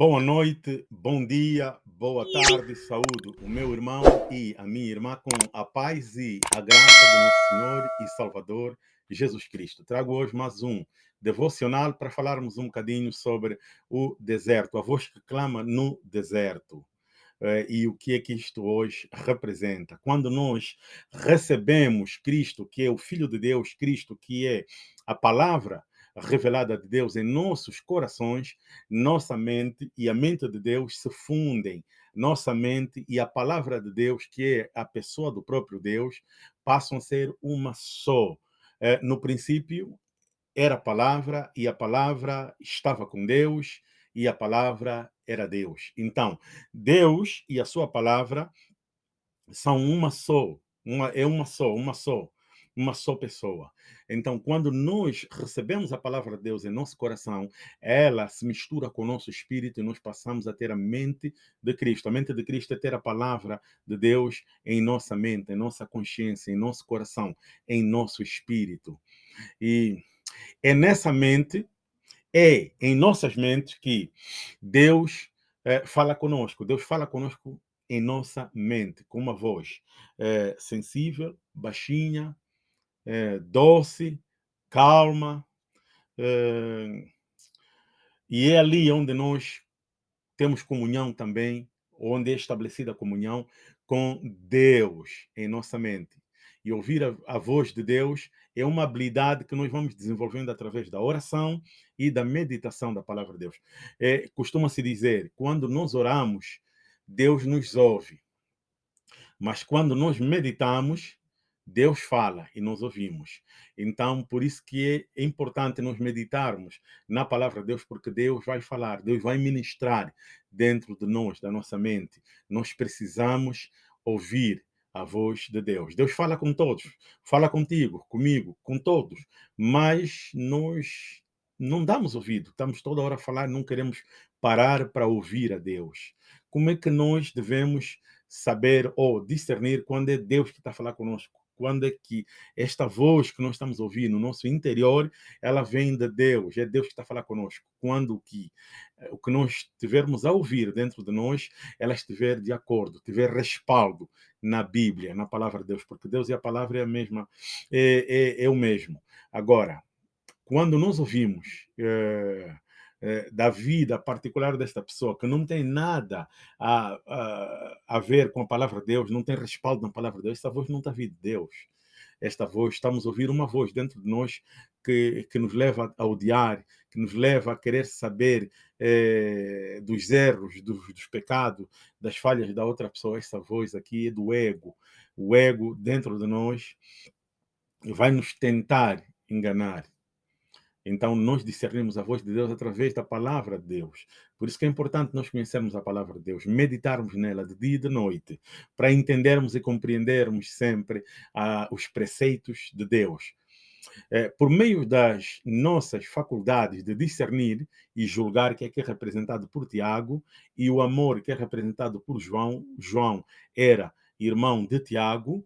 Boa noite, bom dia, boa tarde, saúde o meu irmão e a minha irmã com a paz e a graça do nosso Senhor e Salvador Jesus Cristo. Trago hoje mais um devocional para falarmos um bocadinho sobre o deserto, a voz que clama no deserto. Eh, e o que é que isto hoje representa? Quando nós recebemos Cristo, que é o Filho de Deus, Cristo, que é a palavra revelada de Deus em nossos corações, nossa mente e a mente de Deus se fundem. Nossa mente e a palavra de Deus, que é a pessoa do próprio Deus, passam a ser uma só. Eh, no princípio era a palavra e a palavra estava com Deus e a palavra era Deus. Então, Deus e a sua palavra são uma só, uma, é uma só, uma só uma só pessoa. Então, quando nós recebemos a palavra de Deus em nosso coração, ela se mistura com o nosso espírito e nós passamos a ter a mente de Cristo. A mente de Cristo é ter a palavra de Deus em nossa mente, em nossa consciência, em nosso coração, em nosso espírito. E é nessa mente, é em nossas mentes que Deus é, fala conosco. Deus fala conosco em nossa mente, com uma voz é, sensível, baixinha, é, doce, calma. É, e é ali onde nós temos comunhão também, onde é estabelecida a comunhão com Deus em nossa mente. E ouvir a, a, voz de Deus é uma habilidade que nós vamos desenvolvendo através da oração e da meditação da palavra de Deus. É, Costuma-se dizer, quando nós oramos, Deus nos ouve. Mas quando nós meditamos, Deus fala e nós ouvimos. Então, por isso que é importante nós meditarmos na palavra de Deus, porque Deus vai falar, Deus vai ministrar dentro de nós, da nossa mente. Nós precisamos ouvir a voz de Deus. Deus fala com todos, fala contigo, comigo, com todos, mas nós não damos ouvido, estamos toda hora a falar, não queremos parar para ouvir a Deus. Como é que nós devemos saber ou discernir quando é Deus que está a falar conosco? Quando é que esta voz que nós estamos ouvindo no nosso interior, ela vem de Deus, é Deus que está a falar conosco. Quando que, eh, o que nós tivermos a ouvir dentro de nós, ela estiver de acordo, tiver respaldo na Bíblia, na palavra de Deus, porque Deus e a palavra é a mesma, é, é, é o mesmo. Agora, quando nós ouvimos é, é, da vida particular desta pessoa, que não tem nada a, a, a ver com a palavra de Deus, não tem respaldo na palavra de Deus, essa voz não está vindo de Deus. Esta voz, estamos a ouvir uma voz dentro de nós que, que nos leva a odiar, que nos leva a querer saber é, dos erros, dos, dos pecados, das falhas da outra pessoa. Essa voz aqui é do ego. O ego dentro de nós vai nos tentar enganar então, nós discernimos a voz de Deus através da palavra de Deus. Por isso que é importante nós conhecermos a palavra de Deus, meditarmos nela de dia e de noite, para entendermos e compreendermos sempre ah, os preceitos de Deus. É, por meio das nossas faculdades de discernir e julgar, que é, que é representado por Tiago, e o amor, que é representado por João, João era irmão de Tiago,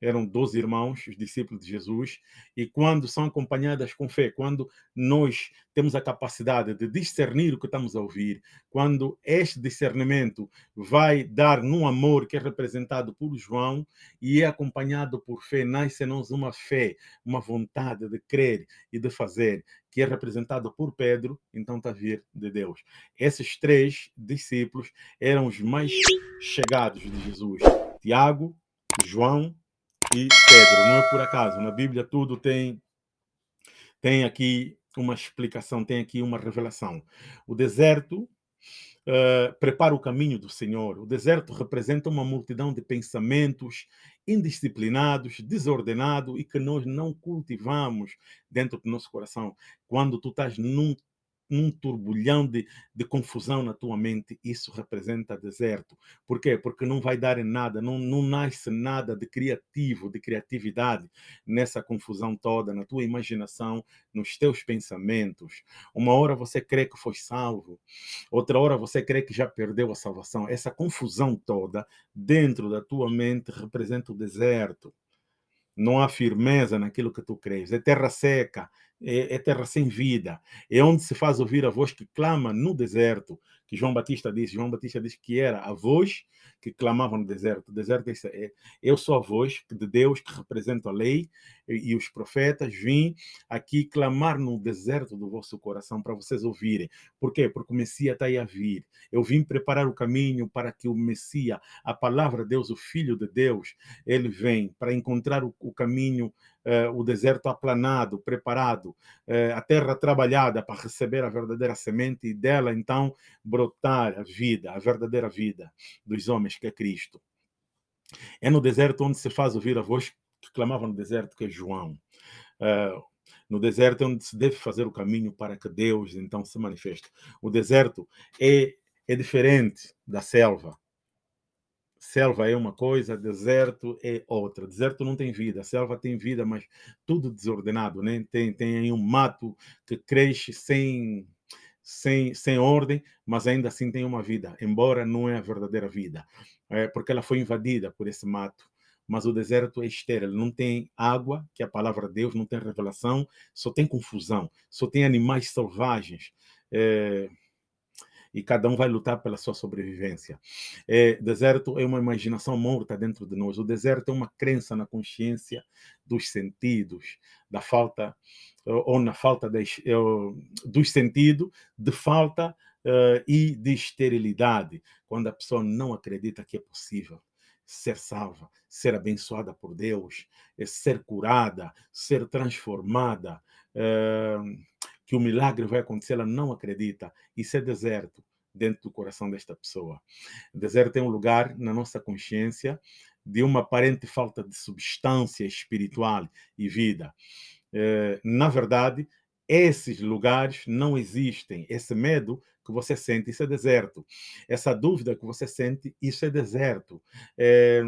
eram 12 irmãos, os discípulos de Jesus, e quando são acompanhadas com fé, quando nós temos a capacidade de discernir o que estamos a ouvir, quando este discernimento vai dar num amor que é representado por João e é acompanhado por fé, nasce em nós uma fé, uma vontade de crer e de fazer, que é representado por Pedro, então está a vir de Deus. Esses três discípulos eram os mais chegados de Jesus. Tiago, João e Pedro. Não é por acaso. Na Bíblia tudo tem, tem aqui uma explicação, tem aqui uma revelação. O deserto uh, prepara o caminho do Senhor. O deserto representa uma multidão de pensamentos indisciplinados, desordenados e que nós não cultivamos dentro do nosso coração. Quando tu estás num num turbulhão de, de confusão na tua mente, isso representa deserto. Por quê? Porque não vai dar em nada, não, não nasce nada de criativo, de criatividade nessa confusão toda, na tua imaginação, nos teus pensamentos. Uma hora você crê que foi salvo, outra hora você crê que já perdeu a salvação. Essa confusão toda dentro da tua mente representa o deserto. Não há firmeza naquilo que tu crês. É terra seca, é, é, terra sem vida, é onde se faz ouvir a voz que clama no deserto, que João Batista disse. João Batista disse que era a voz que clamava no deserto. O deserto é, é eu sou a voz de Deus que representa a lei e, e os profetas. Vim aqui clamar no deserto do vosso coração para vocês ouvirem. Por quê? Porque o Messias está aí a vir. Eu vim preparar o caminho para que o Messias, a palavra de Deus, o Filho de Deus, ele vem para encontrar o, o caminho o deserto aplanado, preparado, eh, a terra trabalhada para receber a verdadeira semente e dela então brotar a vida, a verdadeira vida dos homens, que é Cristo. É no deserto onde se faz ouvir a voz que clamava no deserto, que é João. Uh, no deserto é onde se deve fazer o caminho para que Deus então se manifeste. O deserto é, é diferente da selva selva é uma coisa, deserto é outra. Deserto não tem vida, selva tem vida, mas tudo desordenado, né? Tem, tem aí um mato que cresce sem, sem, sem ordem, mas ainda assim tem uma vida, embora não é a verdadeira vida, é porque ela foi invadida por esse mato. Mas o deserto é estéril, não tem água, que é a palavra de Deus, não tem revelação, só tem confusão, só tem animais selvagens. É, e cada um vai lutar pela sua sobrevivência. É, deserto é uma imaginação morta dentro de nós. O deserto é uma crença na consciência dos sentidos, da falta ou na falta de, dos sentidos, de falta uh, e de esterilidade, quando a pessoa não acredita que é possível ser salva, ser abençoada por Deus, ser curada, ser transformada. Uh, que o milagre vai acontecer, ela não acredita. Isso é deserto dentro do coração desta pessoa. Deserto é um lugar na nossa consciência de uma aparente falta de substância espiritual e vida. Eh, na verdade, esses lugares não existem. Esse medo que você sente, isso é deserto. Essa dúvida que você sente, isso é deserto. É,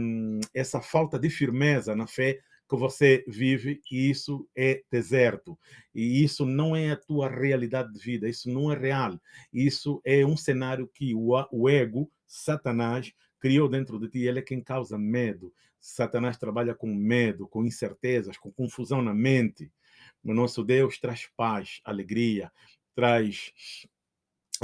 essa falta de firmeza na fé que você vive e isso é deserto. E isso não é a tua realidade de vida, isso não é real. Isso é um cenário que o, o ego, Satanás, criou dentro de ti. Ele é quem causa medo. Satanás trabalha com medo, com incertezas, com confusão na mente. O nosso Deus traz paz, alegria, traz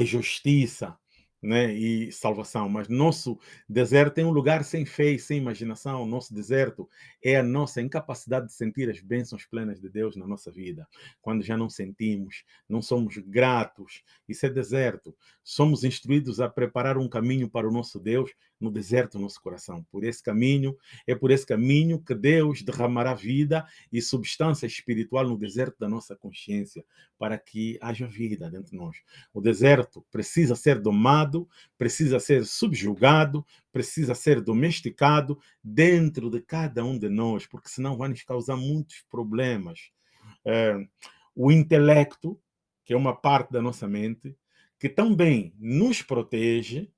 justiça, né, e salvação. Mas nosso deserto tem um lugar sem fé e sem imaginação. Nosso deserto é a nossa incapacidade de sentir as bênçãos plenas de Deus na nossa vida. Quando já não sentimos, não somos gratos, isso é deserto. Somos instruídos a preparar um caminho para o nosso Deus no deserto do nosso coração. Por esse caminho, é por esse caminho que Deus derramará vida e substância espiritual no deserto da nossa consciência, para que haja vida dentro de nós. O deserto precisa ser domado, precisa ser subjugado, precisa ser domesticado dentro de cada um de nós, porque senão vai nos causar muitos problemas. É, o intelecto, que é uma parte da nossa mente, que também nos protege,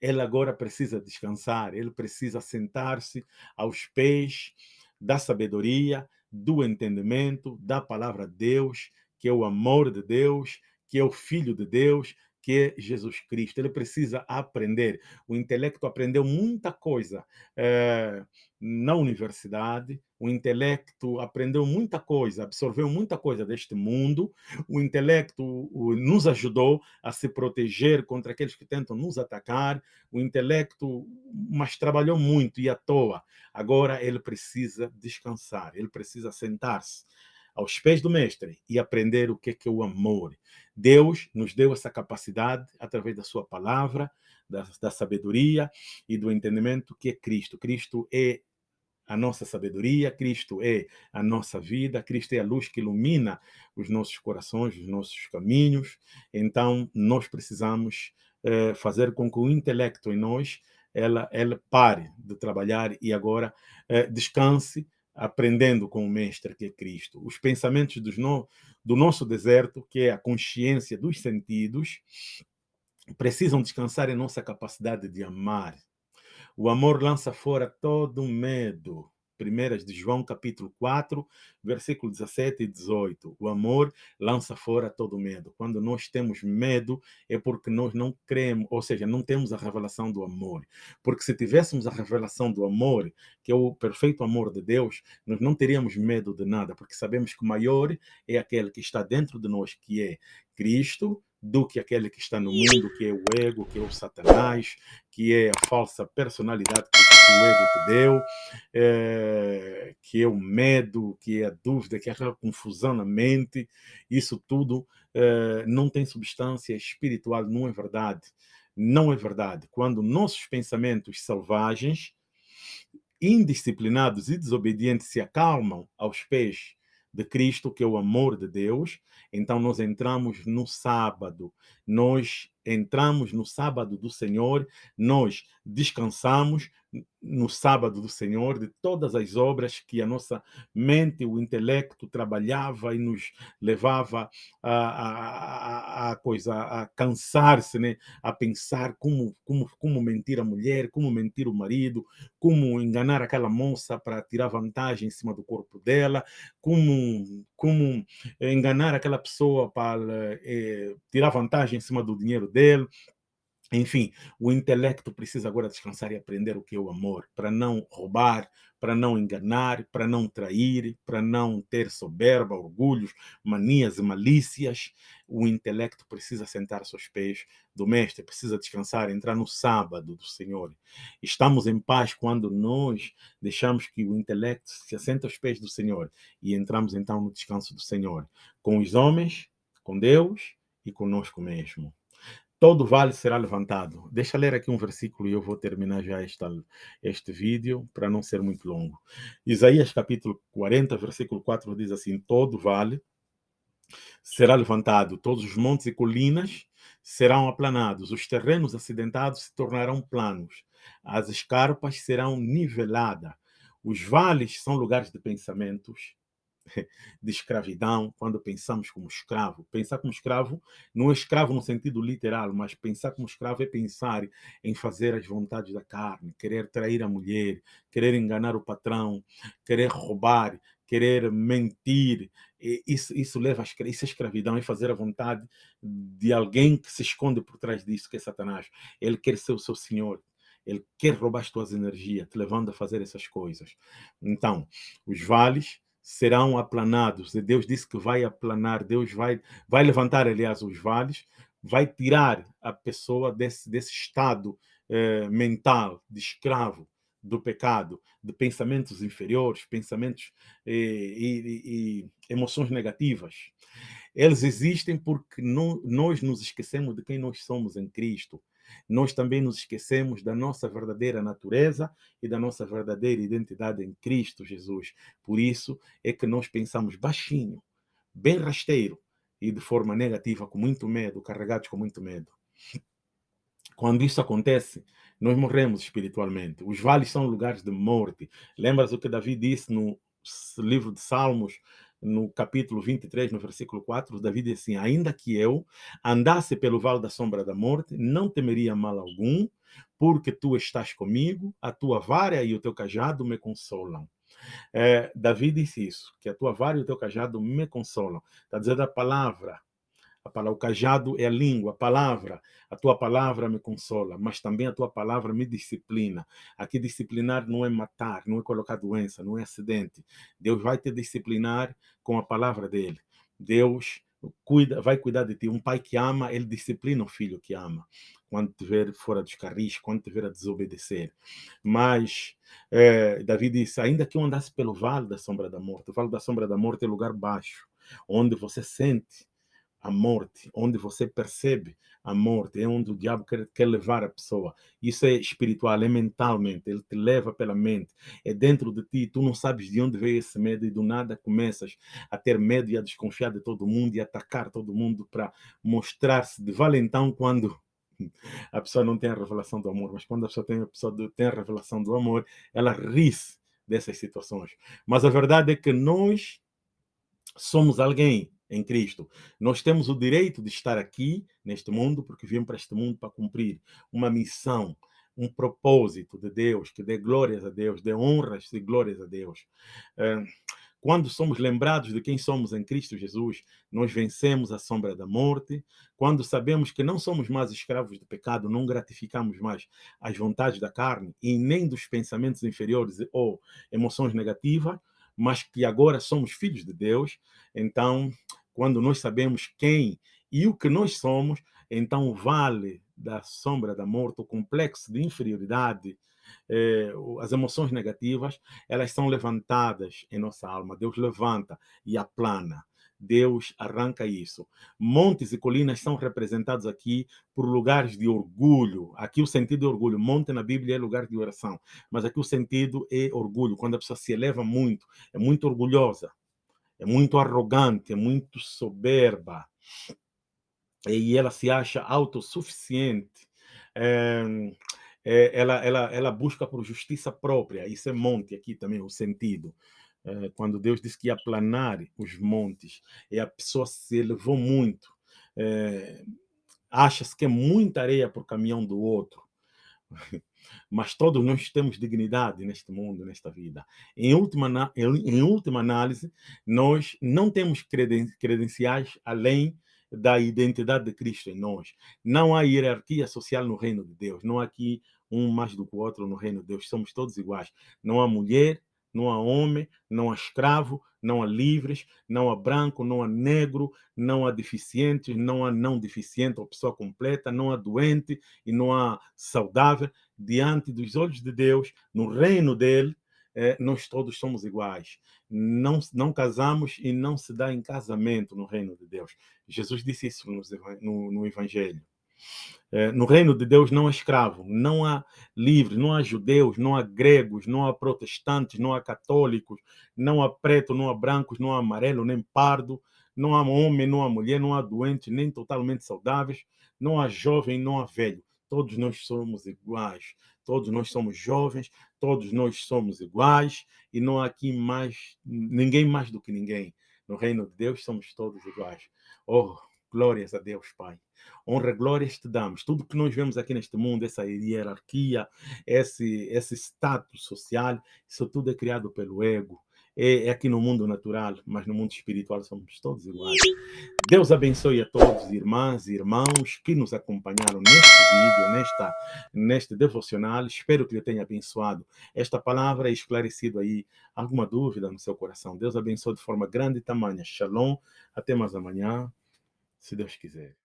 ele agora precisa descansar, ele precisa sentar-se aos pés da sabedoria, do entendimento, da palavra de Deus, que é o amor de Deus, que é o Filho de Deus, que é Jesus Cristo. Ele precisa aprender. O intelecto aprendeu muita coisa é, na universidade, o intelecto aprendeu muita coisa, absorveu muita coisa deste mundo, o intelecto nos ajudou a se proteger contra aqueles que tentam nos atacar, o intelecto, mas trabalhou muito e à toa. Agora ele precisa descansar, ele precisa sentar-se aos pés do mestre e aprender o que é, que é o amor. Deus nos deu essa capacidade através da sua palavra, da, da sabedoria e do entendimento que é Cristo. Cristo é a nossa sabedoria, Cristo é a nossa vida, Cristo é a luz que ilumina os nossos corações, os nossos caminhos. Então, nós precisamos eh, fazer com que o intelecto em nós ela, ela pare de trabalhar e agora eh, descanse aprendendo com o Mestre que é Cristo. Os pensamentos no, do nosso deserto, que é a consciência dos sentidos, precisam descansar em nossa capacidade de amar. O amor lança fora todo medo. Primeiras de João, capítulo 4, versículo 17 e 18. O amor lança fora todo medo. Quando nós temos medo, é porque nós não cremos, ou seja, não temos a revelação do amor. Porque se tivéssemos a revelação do amor, que é o perfeito amor de Deus, nós não teríamos medo de nada, porque sabemos que o maior é aquele que está dentro de nós, que é Cristo, do que aquele que está no mundo, que é o ego, que é o satanás, que é a falsa personalidade que, o ego te deu, é, que é o medo, que é a dúvida, que é aquela confusão na mente, isso tudo é, não tem substância espiritual, não é verdade. Não é verdade. Quando nossos pensamentos selvagens, indisciplinados e desobedientes se acalmam aos pés de Cristo, que é o amor de Deus, então nós entramos no sábado, nós entramos no sábado do Senhor, nós descansamos no sábado do Senhor de todas as obras que a nossa mente, o intelecto trabalhava e nos levava a, a, a coisa a cansar-se, né? a pensar como, como, como mentir a mulher, como mentir o marido, como enganar aquela moça para tirar vantagem em cima do corpo dela, como, como enganar aquela pessoa para eh, tirar vantagem em cima do dinheiro dele. Enfim, o intelecto precisa agora descansar e aprender o que é o amor, para não roubar, para não enganar, para não trair, para não ter soberba, orgulhos, manias e malícias. O intelecto precisa sentar aos pés do Mestre, precisa descansar, entrar no sábado do Senhor. Estamos em paz quando nós deixamos que o intelecto se assente aos pés do Senhor e entramos então no descanso do Senhor, com os homens, com Deus e conosco mesmo todo vale será levantado. Deixa eu ler aqui um versículo e eu vou terminar já esta, este vídeo para não ser muito longo. Isaías capítulo 40, versículo 4 diz assim, todo vale será levantado, todos os montes e colinas serão aplanados, os terrenos acidentados se tornarão planos, as escarpas serão niveladas, os vales são lugares de pensamentos, de escravidão, quando pensamos como escravo. Pensar como escravo não é escravo no sentido literal, mas pensar como escravo é pensar em fazer as vontades da carne, querer trair a mulher, querer enganar o patrão, querer roubar, querer mentir. Isso, isso leva a isso é escravidão, é fazer a vontade de alguém que se esconde por trás disso, que é Satanás. Ele quer ser o seu senhor, ele quer roubar as tuas energias, te levando a fazer essas coisas. Então, os vales serão aplanados. Deus disse que vai aplanar, Deus vai, vai levantar, aliás, os vales, vai tirar a pessoa desse, desse estado eh, mental de escravo do pecado, de pensamentos inferiores, pensamentos eh, e, e, emoções negativas. Eles existem porque nós nos esquecemos de quem nós somos em Cristo nós também nos esquecemos da nossa verdadeira natureza e da nossa verdadeira identidade em Cristo Jesus. Por isso é que nós pensamos baixinho, bem rasteiro e de forma negativa, com muito medo, carregados com muito medo. Quando isso acontece, nós morremos espiritualmente. Os vales são lugares de morte. Lembras o que Davi disse no livro de Salmos, no capítulo 23, no versículo 4, Davi diz assim, ainda que eu andasse pelo vale da sombra da morte, não temeria mal algum, porque tu estás comigo, a tua vara e o teu cajado me consolam. É, Davi disse isso, que a tua vara e o teu cajado me consolam. Está dizendo a palavra, a palavra, o cajado é a língua, a palavra. A tua palavra me consola, mas também a tua palavra me disciplina. Aqui disciplinar não é matar, não é colocar doença, não é acidente. Deus vai te disciplinar com a palavra dele. Deus cuida, vai cuidar de ti. Um pai que ama, ele disciplina o filho que ama. Quando te ver fora dos carris, quando te ver a desobedecer. Mas é, Davi disse, ainda que eu andasse pelo vale da sombra da morte, o vale da sombra da morte é lugar baixo, onde você sente a morte, onde você percebe a morte, é onde o diabo quer, quer, levar a pessoa. Isso é espiritual, é mentalmente, ele te leva pela mente, é dentro de ti, tu não sabes de onde veio esse medo e do nada começas a ter medo e a desconfiar de todo mundo e atacar todo mundo para mostrar-se de valentão quando a pessoa não tem a revelação do amor, mas quando a pessoa tem a, pessoa tem a revelação do amor, ela ri dessas situações. Mas a verdade é que nós somos alguém em Cristo. Nós temos o direito de estar aqui, neste mundo, porque viemos para este mundo para cumprir uma missão, um propósito de Deus, que dê glórias a Deus, dê honras e glórias a Deus. Quando somos lembrados de quem somos em Cristo Jesus, nós vencemos a sombra da morte. Quando sabemos que não somos mais escravos do pecado, não gratificamos mais as vontades da carne e nem dos pensamentos inferiores ou emoções negativas, mas que agora somos filhos de Deus. Então, quando nós sabemos quem e o que nós somos, então o vale da sombra da morte, o complexo de inferioridade, eh, as emoções negativas, elas são levantadas em nossa alma. Deus levanta e aplana. Deus arranca isso. Montes e colinas são representados aqui por lugares de orgulho. Aqui o sentido é orgulho. Monte na Bíblia é lugar de oração, mas aqui o sentido é orgulho. Quando a pessoa se eleva muito, é muito orgulhosa, é muito arrogante, é muito soberba e ela se acha autossuficiente. É, é, ela, ela, ela busca por justiça própria. Isso é monte aqui também, o sentido. É, quando Deus disse que ia planar os montes, e a pessoa se elevou muito, é, acha-se que é muita areia por caminhão do outro. Mas todos nós temos dignidade neste mundo, nesta vida. Em última, em última análise, nós não temos credenciais além da identidade de Cristo em nós. Não há hierarquia social no reino de Deus. Não há aqui um mais do que o outro no reino de Deus. Somos todos iguais. Não há mulher, não há homem, não há escravo, não há livres, não há branco, não há negro, não há deficientes, não há não deficiente ou pessoa completa, não há doente e não há saudável. Diante dos olhos de Deus, no reino dele, é, nós todos somos iguais. Não, não casamos e não se dá em casamento no reino de Deus. Jesus disse isso no, no, no Evangelho. É, no reino de Deus não há escravo, não há livres, não há judeus, não há gregos, não há protestantes, não há católicos, não há preto, não há brancos, não há amarelo, nem pardo, não há homem, não há mulher, não há doente, nem totalmente saudáveis, não há jovem, não há velho. Todos nós somos iguais, todos nós somos jovens, todos nós somos iguais e não há aqui mais ninguém mais do que ninguém. No reino de Deus somos todos iguais. Oh, glórias a Deus, Pai. Honra, glórias te damos. Tudo que nós vemos aqui neste mundo, essa hierarquia, esse, esse status social, isso tudo é criado pelo ego é, é, aqui no mundo natural, mas no mundo espiritual somos todos iguais. Deus abençoe a todos, irmãs e irmãos que nos acompanharam neste vídeo, nesta, neste devocional. Espero que lhe tenha abençoado esta palavra e esclarecido aí alguma dúvida no seu coração. Deus abençoe de forma grande e tamanha. Shalom. Até mais amanhã, se Deus quiser.